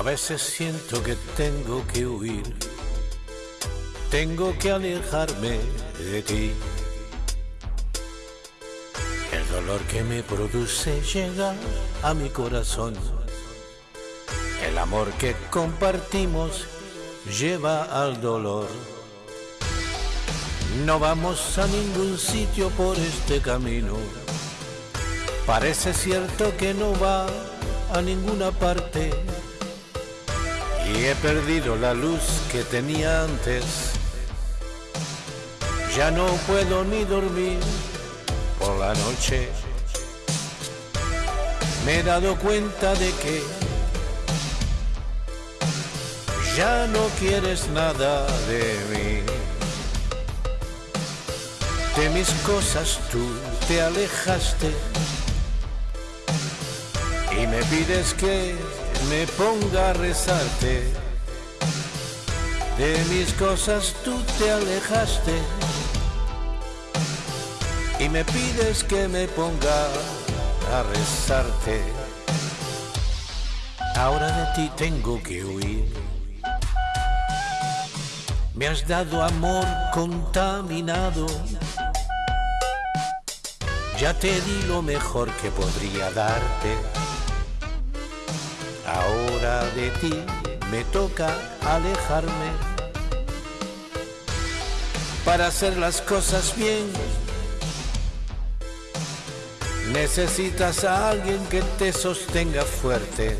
A veces siento que tengo que huir, tengo que alejarme de ti. El dolor que me produce llega a mi corazón. El amor que compartimos lleva al dolor. No vamos a ningún sitio por este camino. Parece cierto que no va a ninguna parte y he perdido la luz que tenía antes. Ya no puedo ni dormir por la noche. Me he dado cuenta de que ya no quieres nada de mí. De mis cosas tú te alejaste y me pides que me ponga a rezarte. De mis cosas tú te alejaste y me pides que me ponga a rezarte. Ahora de ti tengo que huir. Me has dado amor contaminado. Ya te di lo mejor que podría darte. Ahora de ti me toca alejarme para hacer las cosas bien. Necesitas a alguien que te sostenga fuerte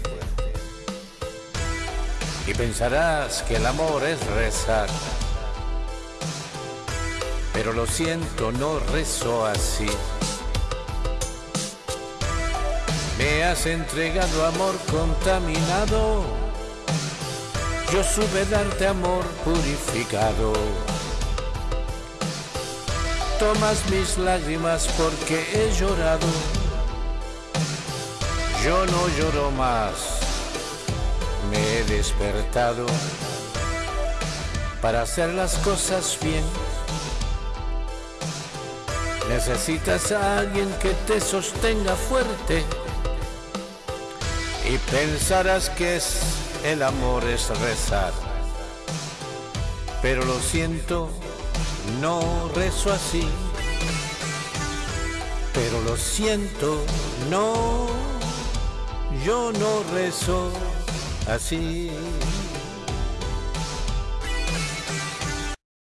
y pensarás que el amor es rezar. Pero lo siento, no rezo así. Me has entregado amor contaminado. Yo supe darte amor purificado. Tomas mis lágrimas porque he llorado. Yo no lloro más. Me he despertado para hacer las cosas bien. Necesitas a alguien que te sostenga fuerte y pensarás que es el amor es rezar. Pero lo siento, no rezo así. Pero lo siento, no, yo no rezo así.